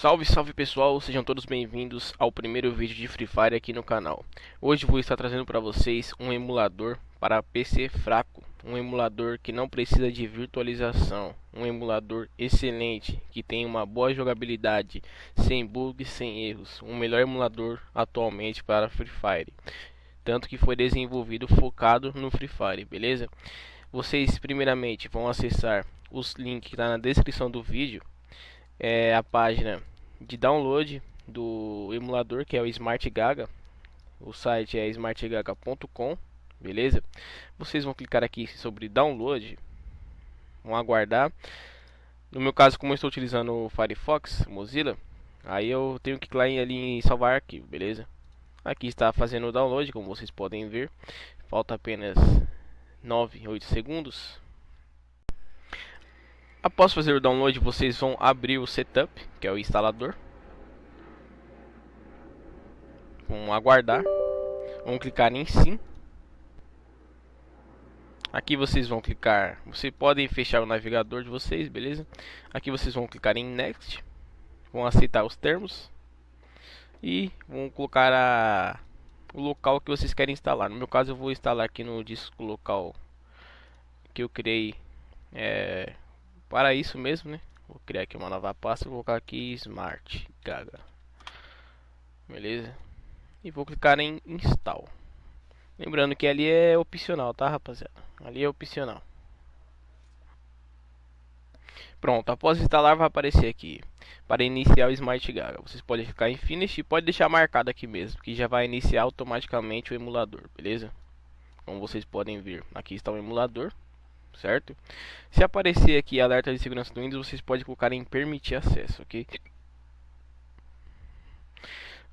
Salve, salve pessoal, sejam todos bem-vindos ao primeiro vídeo de Free Fire aqui no canal. Hoje vou estar trazendo para vocês um emulador para PC fraco, um emulador que não precisa de virtualização, um emulador excelente, que tem uma boa jogabilidade, sem bugs, sem erros, um melhor emulador atualmente para Free Fire. Tanto que foi desenvolvido focado no Free Fire, beleza? Vocês primeiramente vão acessar os links que está na descrição do vídeo é a página de download do emulador que é o Smart Gaga. O site é smartgaga.com, beleza? Vocês vão clicar aqui sobre download, vão aguardar. No meu caso, como eu estou utilizando o Firefox, Mozilla, aí eu tenho que clicar ali em salvar arquivo, beleza? Aqui está fazendo o download, como vocês podem ver. Falta apenas 9, 8 segundos Após fazer o download, vocês vão abrir o setup, que é o instalador. Vão aguardar. Vão clicar em sim. Aqui vocês vão clicar, vocês podem fechar o navegador de vocês, beleza? Aqui vocês vão clicar em next. Vão aceitar os termos. E vão colocar a, o local que vocês querem instalar. No meu caso eu vou instalar aqui no disco local que eu criei é, para isso mesmo, né? Vou criar aqui uma nova pasta, vou colocar aqui Smart Gaga. Beleza? E vou clicar em Install. Lembrando que ali é opcional, tá, rapaziada? Ali é opcional. Pronto, após instalar vai aparecer aqui para iniciar o Smart Gaga. Vocês podem ficar em Finish e pode deixar marcado aqui mesmo, que já vai iniciar automaticamente o emulador, beleza? Como vocês podem ver, aqui está o emulador certo? Se aparecer aqui alerta de segurança do Windows, vocês podem colocar em permitir acesso, ok?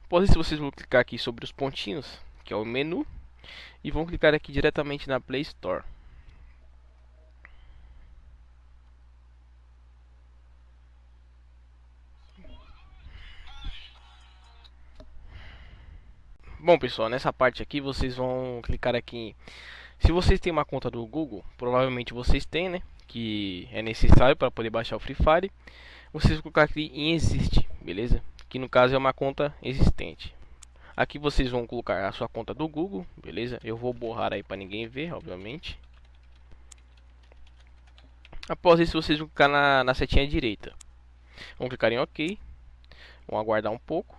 Após isso, vocês vão clicar aqui sobre os pontinhos, que é o menu, e vão clicar aqui diretamente na Play Store. Bom pessoal, nessa parte aqui vocês vão clicar aqui se vocês têm uma conta do Google, provavelmente vocês têm, né? Que é necessário para poder baixar o Free Fire. Vocês colocar aqui em existe, beleza? Que no caso é uma conta existente. Aqui vocês vão colocar a sua conta do Google, beleza? Eu vou borrar aí para ninguém ver, obviamente. Após isso, vocês vão clicar na, na setinha direita. Vão clicar em OK. Vão aguardar um pouco.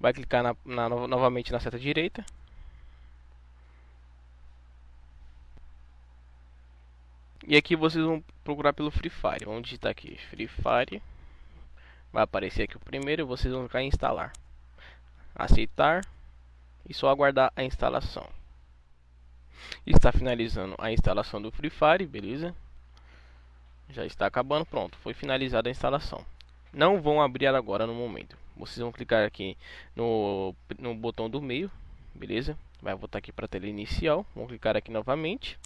Vai clicar na, na, novamente na seta direita. E aqui vocês vão procurar pelo Free Fire. Vamos digitar aqui Free Fire. Vai aparecer aqui o primeiro. Vocês vão clicar em instalar. Aceitar. E só aguardar a instalação. Está finalizando a instalação do Free Fire, beleza? Já está acabando, pronto. Foi finalizada a instalação. Não vão abrir agora no momento. Vocês vão clicar aqui no, no botão do meio, beleza? Vai voltar aqui para a tela inicial. Vão clicar aqui novamente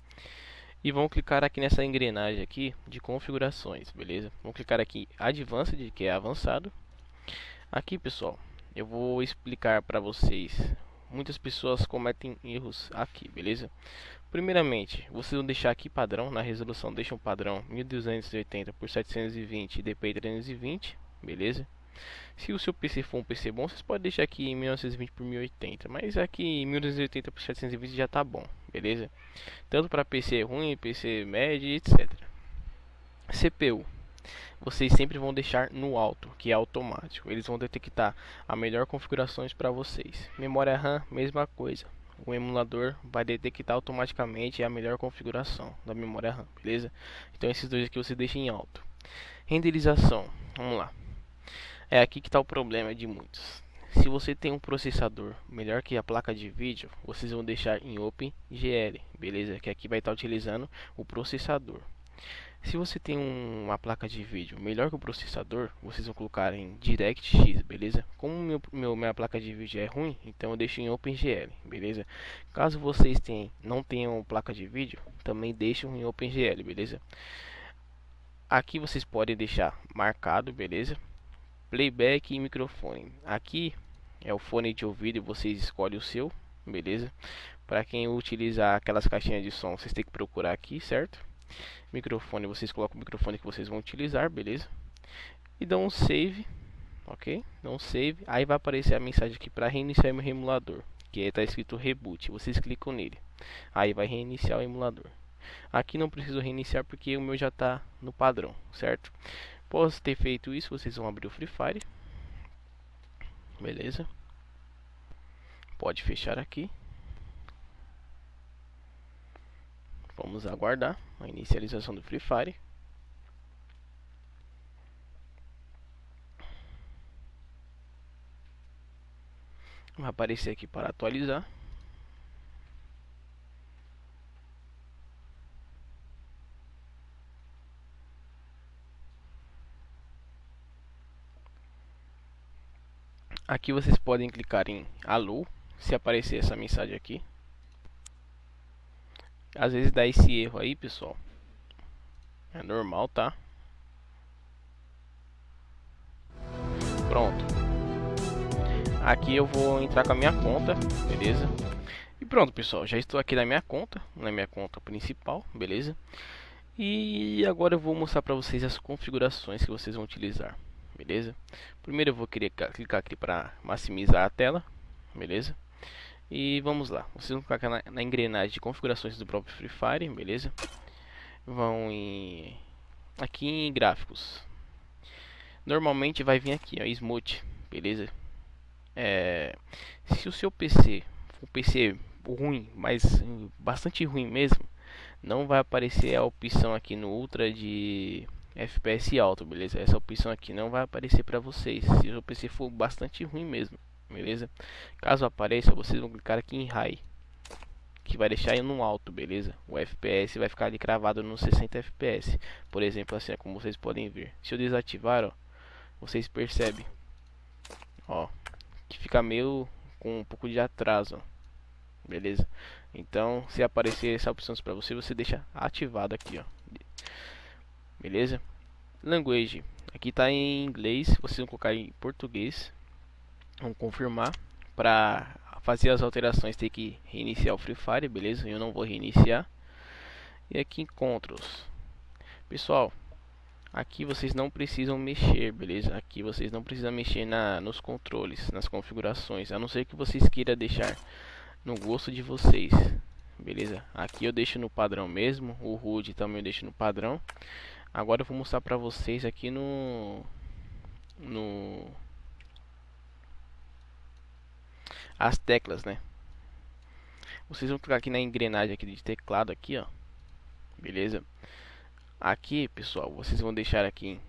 e vão clicar aqui nessa engrenagem aqui de configurações, beleza? Vão clicar aqui Advanced, que é avançado. Aqui, pessoal, eu vou explicar para vocês. Muitas pessoas cometem erros aqui, beleza? Primeiramente, vocês vão deixar aqui padrão, na resolução deixam padrão 1280 por 720 DPI 320, beleza? Se o seu PC for um PC bom, vocês podem deixar aqui em 1920 por 1080, mas aqui em 1280 por 720 já tá bom, beleza? Tanto para PC ruim, PC médio, etc. CPU vocês sempre vão deixar no alto, que é automático. Eles vão detectar a melhor configurações para vocês. Memória RAM, mesma coisa. O emulador vai detectar automaticamente a melhor configuração da memória RAM, beleza? Então esses dois aqui você deixa em alto. Renderização, vamos lá. É aqui que está o problema de muitos. Se você tem um processador melhor que a placa de vídeo, vocês vão deixar em OpenGL, beleza? Que aqui vai estar utilizando o processador. Se você tem um, uma placa de vídeo melhor que o processador, vocês vão colocar em DirectX, beleza? Como meu, meu, minha placa de vídeo é ruim, então eu deixo em OpenGL, beleza? Caso vocês tenham, não tenham placa de vídeo, também deixam em OpenGL, beleza? Aqui vocês podem deixar marcado, beleza? playback e microfone. Aqui é o fone de ouvido e vocês escolhem o seu, beleza? Para quem utilizar aquelas caixinhas de som, vocês têm que procurar aqui, certo? Microfone, vocês colocam o microfone que vocês vão utilizar, beleza? E dão um save, ok? Não save, aí vai aparecer a mensagem aqui para reiniciar meu emulador, que está escrito reboot, vocês clicam nele, aí vai reiniciar o emulador. Aqui não preciso reiniciar porque o meu já está no padrão, certo? Após ter feito isso, vocês vão abrir o Free Fire, beleza? Pode fechar aqui. Vamos aguardar a inicialização do Free Fire. Vai aparecer aqui para atualizar. Aqui vocês podem clicar em Alô, se aparecer essa mensagem aqui. Às vezes dá esse erro aí, pessoal. É normal, tá? Pronto. Aqui eu vou entrar com a minha conta, beleza? E pronto, pessoal. Já estou aqui na minha conta, na minha conta principal, beleza? E agora eu vou mostrar para vocês as configurações que vocês vão utilizar, beleza? Primeiro eu vou querer clicar aqui para maximizar a tela, beleza? E vamos lá, vocês vão clicar na, na, engrenagem de configurações do próprio Free Fire, beleza? Vão em aqui em gráficos. Normalmente vai vir aqui, ó, Smooth, beleza? É, se o seu PC for um PC ruim, mas bastante ruim mesmo, não vai aparecer a opção aqui no Ultra de FPS alto, beleza? Essa opção aqui não vai aparecer para vocês se o PC for bastante ruim mesmo beleza? Caso apareça, vocês vão clicar aqui em High, que vai deixar no alto, beleza? O FPS vai ficar ali cravado no 60 FPS, por exemplo, assim, como vocês podem ver. Se eu desativar, ó, vocês percebem, ó, que fica meio com um pouco de atraso, beleza? Então, se aparecer essa opção para você, você deixa ativado aqui, ó, beleza? Language, aqui está em inglês, vocês vão colocar em português, Vamos confirmar. Para fazer as alterações tem que reiniciar o Free Fire, beleza? Eu não vou reiniciar. E aqui encontros. Pessoal, aqui vocês não precisam mexer, beleza? Aqui vocês não precisam mexer na, nos controles, nas configurações, a não ser que vocês queiram deixar no gosto de vocês, beleza? Aqui eu deixo no padrão mesmo, o HUD também eu deixo no padrão. Agora eu vou mostrar para vocês aqui no no as teclas, né? Vocês vão clicar aqui na engrenagem aqui de teclado aqui, ó. Beleza? Aqui, pessoal, vocês vão deixar aqui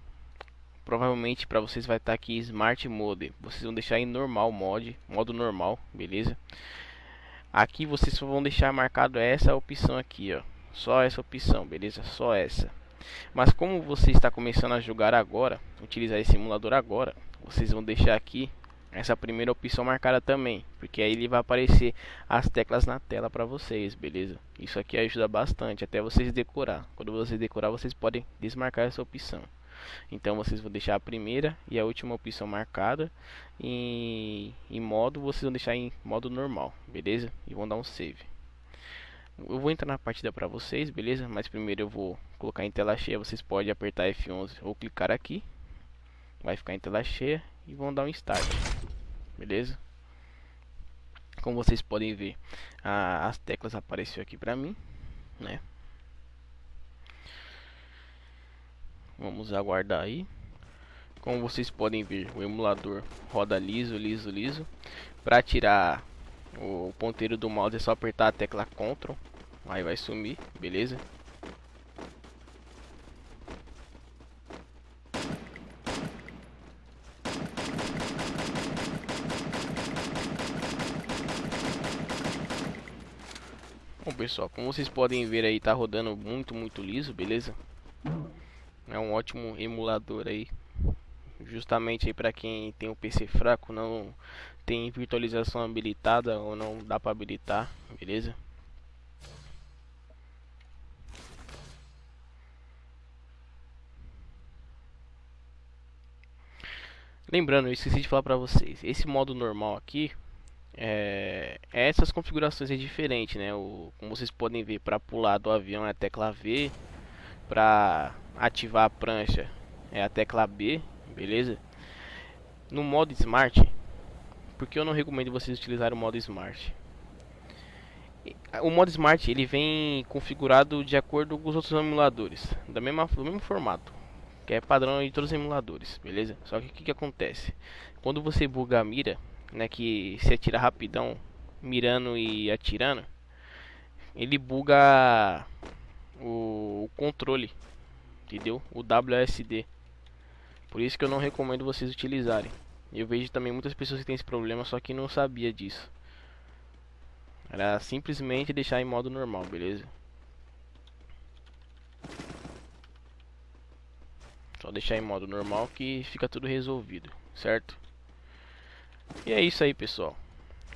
provavelmente para vocês vai estar tá aqui Smart Mode. Vocês vão deixar em normal mode, modo normal, beleza? Aqui vocês vão deixar marcado essa opção aqui, ó. Só essa opção, beleza? Só essa. Mas como você está começando a jogar agora, utilizar esse simulador agora, vocês vão deixar aqui essa primeira opção marcada também, porque aí ele vai aparecer as teclas na tela para vocês, beleza? Isso aqui ajuda bastante até vocês decorar. Quando vocês decorar, vocês podem desmarcar essa opção. Então vocês vão deixar a primeira e a última opção marcada em, em modo, vocês vão deixar em modo normal, beleza? E vão dar um save. Eu vou entrar na partida para vocês, beleza? Mas primeiro eu vou colocar em tela cheia, vocês podem apertar F11 ou clicar aqui. Vai ficar em tela cheia e vão dar um start beleza? Como vocês podem ver a, as teclas apareceu aqui para mim né? Vamos aguardar aí. Como vocês podem ver o emulador roda liso liso liso. Para tirar o ponteiro do mouse é só apertar a tecla Ctrl aí vai sumir beleza Bom pessoal, como vocês podem ver aí, tá rodando muito, muito liso, beleza? É um ótimo emulador aí Justamente aí para quem tem um PC fraco, não tem virtualização habilitada ou não dá para habilitar, beleza? Lembrando, eu esqueci de falar para vocês, esse modo normal aqui, é, essas configurações é diferente, né? O, como vocês podem ver, para pular do avião é a tecla V, para ativar a prancha é a tecla B, beleza? no modo Smart, porque eu não recomendo vocês utilizarem o modo Smart. O modo Smart ele vem configurado de acordo com os outros emuladores, da mesma, do mesmo formato, que é padrão de todos os emuladores, beleza? Só que o que, que acontece? Quando você buga a mira, né, que se atira rapidão, mirando e atirando, ele buga o, o controle, entendeu? O WSD. Por isso que eu não recomendo vocês utilizarem. Eu vejo também muitas pessoas que têm esse problema, só que não sabia disso. Era simplesmente deixar em modo normal, beleza? Só deixar em modo normal que fica tudo resolvido, certo? E é isso aí, pessoal.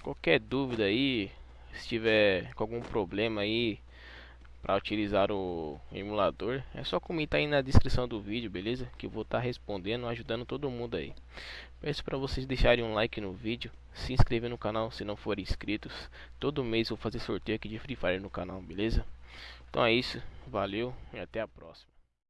Qualquer dúvida aí, se tiver com algum problema aí para utilizar o emulador, é só comentar aí na descrição do vídeo, beleza? Que eu vou estar tá respondendo, ajudando todo mundo aí. Peço para vocês deixarem um like no vídeo, se inscrever no canal se não forem inscritos. Todo mês vou fazer sorteio aqui de Free Fire no canal, beleza? Então é isso, valeu e até a próxima.